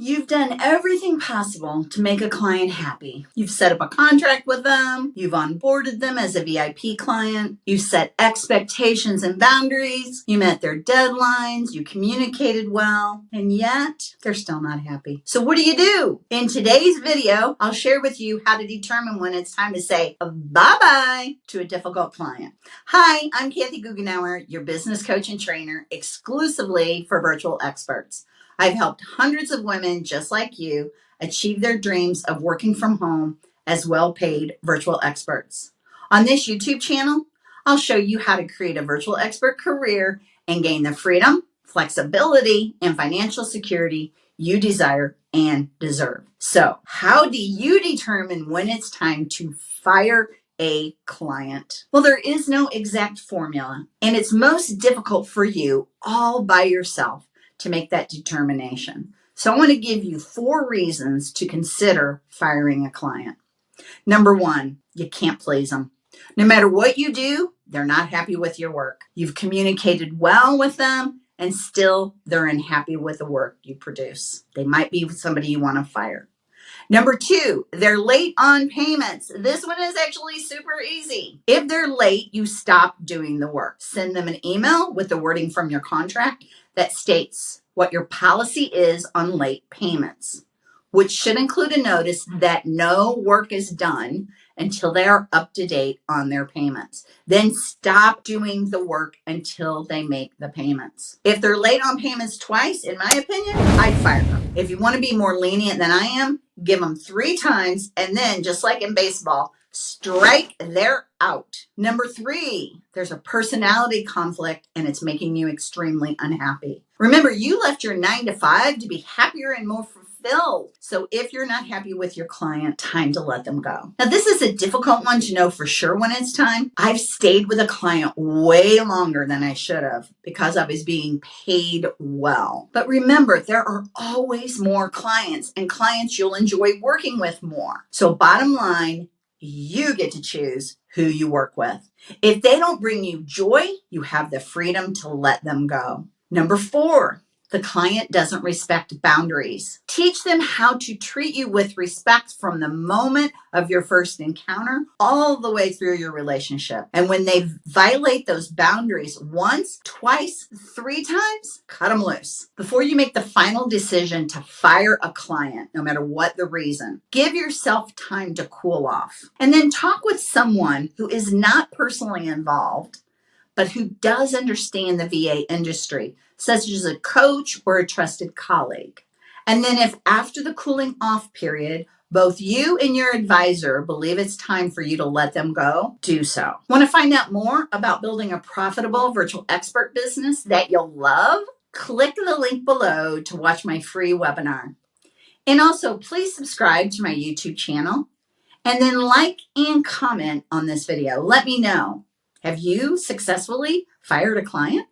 You've done everything possible to make a client happy. You've set up a contract with them. You've onboarded them as a VIP client. You set expectations and boundaries. You met their deadlines. You communicated well. And yet they're still not happy. So what do you do? In today's video, I'll share with you how to determine when it's time to say bye-bye to a difficult client. Hi, I'm Kathy Goughenour, your business coach and trainer exclusively for virtual experts. I've helped hundreds of women just like you achieve their dreams of working from home as well paid virtual experts. On this YouTube channel, I'll show you how to create a virtual expert career and gain the freedom, flexibility, and financial security you desire and deserve. So, how do you determine when it's time to fire a client? Well, there is no exact formula, and it's most difficult for you all by yourself to make that determination. So I want to give you four reasons to consider firing a client. Number one, you can't please them. No matter what you do, they're not happy with your work. You've communicated well with them and still they're unhappy with the work you produce. They might be somebody you want to fire. Number two, they're late on payments. This one is actually super easy. If they're late, you stop doing the work. Send them an email with the wording from your contract that states what your policy is on late payments, which should include a notice mm-hmm. that no work is done until they are up to date on their payments. Then stop doing the work until they make the payments. If they're late on payments twice, in my opinion, I'd fire them. If you want to be more lenient than I am, give them three times and then just like in baseball, strike they're out. Number three, there's a personality conflict and it's making you extremely unhappy. Remember, you left your nine to five to be happier and more fulfilled. So if you're not happy with your client, time to let them go. Now, this is a difficult one to know for sure when it's time. I've stayed with a client way longer than I should have because I was being paid well. But remember, there are always more clients and clients you'll enjoy working with more. So bottom line, you get to choose who you work with. If they don't bring you joy, you have the freedom to let them go. Number four, the client doesn't respect boundaries. Teach them how to treat you with respect from the moment of your first encounter all the way through your relationship. And when they violate those boundaries once, twice, three times, cut them loose. Before you make the final decision to fire a client, no matter what the reason, give yourself time to cool off. And then talk with someone who is not personally involved but who does understand the VA industry, such as a coach or a trusted colleague. And then if after the cooling off period, both you and your advisor believe it's time for you to let them go, do so. Want to find out more about building a profitable virtual expert business that you'll love? Click the link below to watch my free webinar. And also, please subscribe to my YouTube channel and then like and comment on this video. Let me know have you successfully fired a client?